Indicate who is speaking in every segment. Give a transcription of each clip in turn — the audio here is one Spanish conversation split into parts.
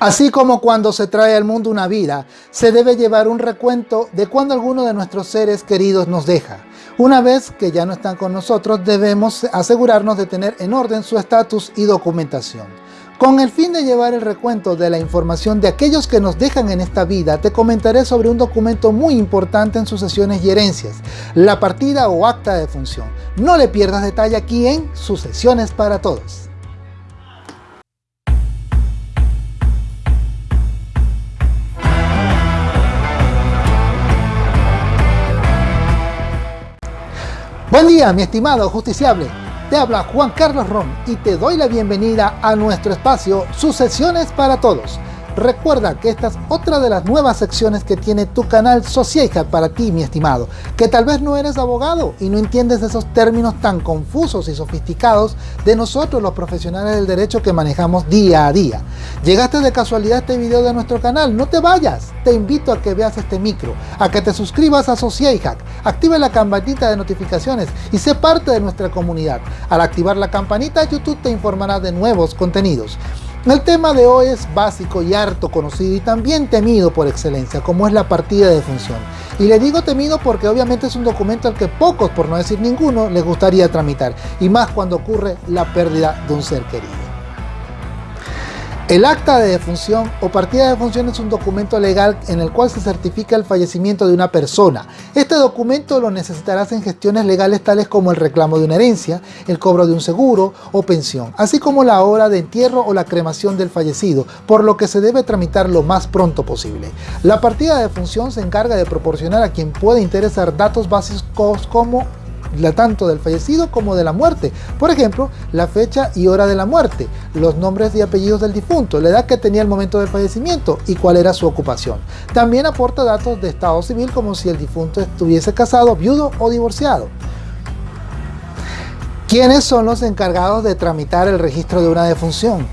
Speaker 1: Así como cuando se trae al mundo una vida, se debe llevar un recuento de cuando alguno de nuestros seres queridos nos deja. Una vez que ya no están con nosotros, debemos asegurarnos de tener en orden su estatus y documentación. Con el fin de llevar el recuento de la información de aquellos que nos dejan en esta vida, te comentaré sobre un documento muy importante en sucesiones y herencias, la partida o acta de función. No le pierdas detalle aquí en Sucesiones para Todos. Día, mi estimado justiciable. Te habla Juan Carlos Ron y te doy la bienvenida a nuestro espacio Sucesiones para Todos Recuerda que esta es otra de las nuevas secciones que tiene tu canal Socieja para ti, mi estimado, que tal vez no eres abogado y no entiendes esos términos tan confusos y sofisticados de nosotros los profesionales del derecho que manejamos día a día. Llegaste de casualidad a este video de nuestro canal, no te vayas, te invito a que veas este micro, a que te suscribas a Sociehack, activa la campanita de notificaciones y sé parte de nuestra comunidad. Al activar la campanita, YouTube te informará de nuevos contenidos. El tema de hoy es básico y harto conocido y también temido por excelencia, como es la partida de función. Y le digo temido porque obviamente es un documento al que pocos, por no decir ninguno, les gustaría tramitar, y más cuando ocurre la pérdida de un ser querido. El acta de defunción o partida de defunción es un documento legal en el cual se certifica el fallecimiento de una persona. Este documento lo necesitarás en gestiones legales tales como el reclamo de una herencia, el cobro de un seguro o pensión, así como la hora de entierro o la cremación del fallecido, por lo que se debe tramitar lo más pronto posible. La partida de defunción se encarga de proporcionar a quien pueda interesar datos básicos como la, tanto del fallecido como de la muerte. Por ejemplo, la fecha y hora de la muerte, los nombres y apellidos del difunto, la edad que tenía el momento del fallecimiento y cuál era su ocupación. También aporta datos de estado civil como si el difunto estuviese casado, viudo o divorciado. ¿Quiénes son los encargados de tramitar el registro de una defunción?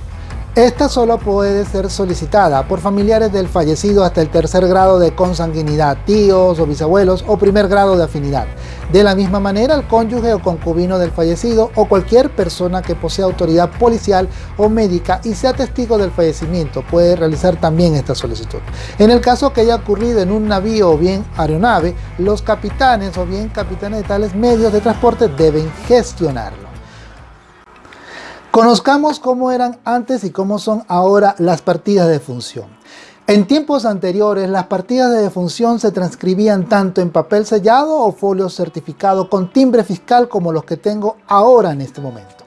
Speaker 1: Esta solo puede ser solicitada por familiares del fallecido hasta el tercer grado de consanguinidad, tíos o bisabuelos o primer grado de afinidad. De la misma manera, el cónyuge o concubino del fallecido o cualquier persona que posea autoridad policial o médica y sea testigo del fallecimiento puede realizar también esta solicitud. En el caso que haya ocurrido en un navío o bien aeronave, los capitanes o bien capitanes de tales medios de transporte deben gestionarlo. Conozcamos cómo eran antes y cómo son ahora las partidas de función. En tiempos anteriores, las partidas de defunción se transcribían tanto en papel sellado o folio certificado con timbre fiscal como los que tengo ahora en este momento.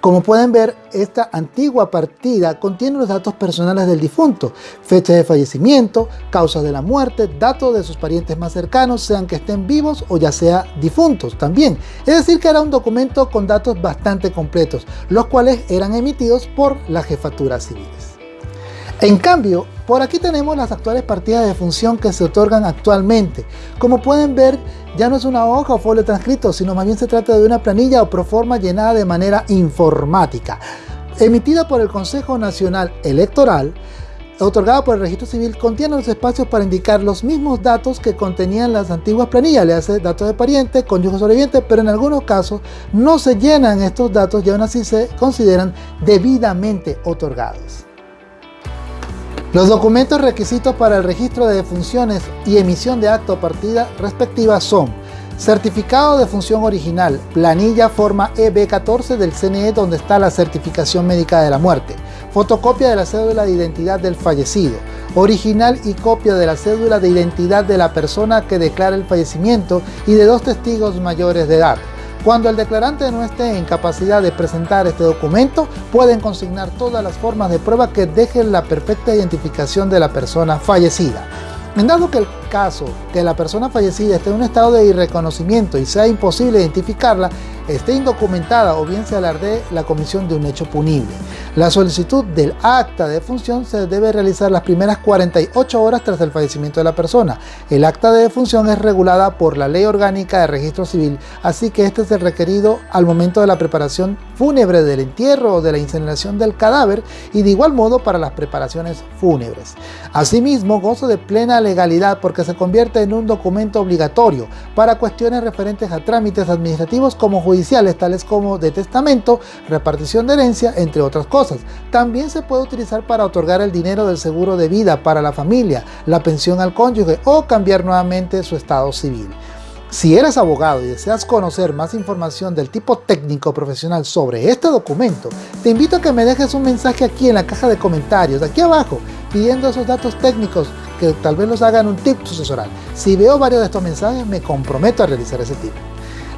Speaker 1: Como pueden ver, esta antigua partida contiene los datos personales del difunto, fecha de fallecimiento, causas de la muerte, datos de sus parientes más cercanos, sean que estén vivos o ya sea difuntos también. Es decir que era un documento con datos bastante completos, los cuales eran emitidos por las jefaturas civiles. En cambio, por aquí tenemos las actuales partidas de función que se otorgan actualmente. Como pueden ver, ya no es una hoja o folio transcrito, sino más bien se trata de una planilla o proforma llenada de manera informática, emitida por el Consejo Nacional Electoral, otorgada por el registro civil contiene los espacios para indicar los mismos datos que contenían las antiguas planillas, le hace datos de pariente, cónyuge sobreviviente, pero en algunos casos no se llenan estos datos y aún así se consideran debidamente otorgados. Los documentos requisitos para el registro de defunciones y emisión de acto o partida respectiva son Certificado de función original, planilla forma EB14 del CNE donde está la certificación médica de la muerte, fotocopia de la cédula de identidad del fallecido, original y copia de la cédula de identidad de la persona que declara el fallecimiento y de dos testigos mayores de edad, cuando el declarante no esté en capacidad de presentar este documento, pueden consignar todas las formas de prueba que dejen la perfecta identificación de la persona fallecida. En dado que el caso que la persona fallecida esté en un estado de irreconocimiento y sea imposible identificarla, esté indocumentada o bien se alardee la comisión de un hecho punible. La solicitud del acta de defunción se debe realizar las primeras 48 horas tras el fallecimiento de la persona. El acta de defunción es regulada por la Ley Orgánica de Registro Civil, así que este es el requerido al momento de la preparación fúnebre del entierro o de la incineración del cadáver y de igual modo para las preparaciones fúnebres. Asimismo, gozo de plena legalidad porque se convierte en un documento obligatorio para cuestiones referentes a trámites administrativos como judiciales tales como de testamento, repartición de herencia, entre otras cosas. También se puede utilizar para otorgar el dinero del seguro de vida para la familia, la pensión al cónyuge o cambiar nuevamente su estado civil. Si eres abogado y deseas conocer más información del tipo técnico profesional sobre este documento, te invito a que me dejes un mensaje aquí en la caja de comentarios, aquí abajo, pidiendo esos datos técnicos que tal vez los hagan un tip sucesoral. Si veo varios de estos mensajes, me comprometo a realizar ese tip.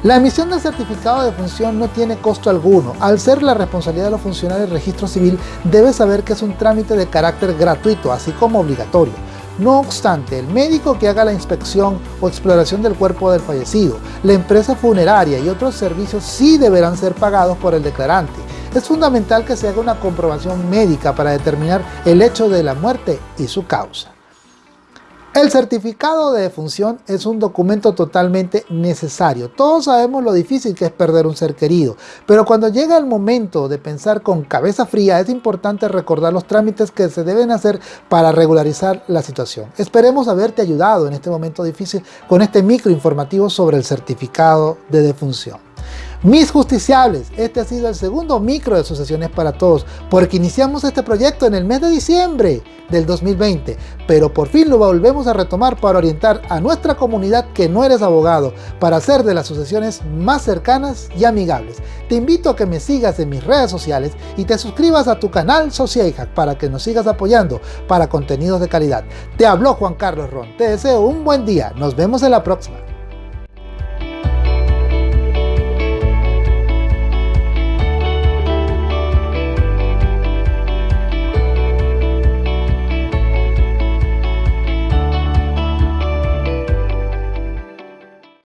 Speaker 1: La emisión del certificado de función no tiene costo alguno. Al ser la responsabilidad de los funcionarios del registro civil, debes saber que es un trámite de carácter gratuito, así como obligatorio. No obstante, el médico que haga la inspección o exploración del cuerpo del fallecido, la empresa funeraria y otros servicios sí deberán ser pagados por el declarante. Es fundamental que se haga una comprobación médica para determinar el hecho de la muerte y su causa. El certificado de defunción es un documento totalmente necesario. Todos sabemos lo difícil que es perder un ser querido, pero cuando llega el momento de pensar con cabeza fría es importante recordar los trámites que se deben hacer para regularizar la situación. Esperemos haberte ayudado en este momento difícil con este micro informativo sobre el certificado de defunción. Mis justiciables, este ha sido el segundo micro de asociaciones para todos, porque iniciamos este proyecto en el mes de diciembre del 2020, pero por fin lo volvemos a retomar para orientar a nuestra comunidad que no eres abogado, para hacer de las asociaciones más cercanas y amigables. Te invito a que me sigas en mis redes sociales y te suscribas a tu canal Sociajack para que nos sigas apoyando para contenidos de calidad. Te habló Juan Carlos Ron, te deseo un buen día, nos vemos en la próxima.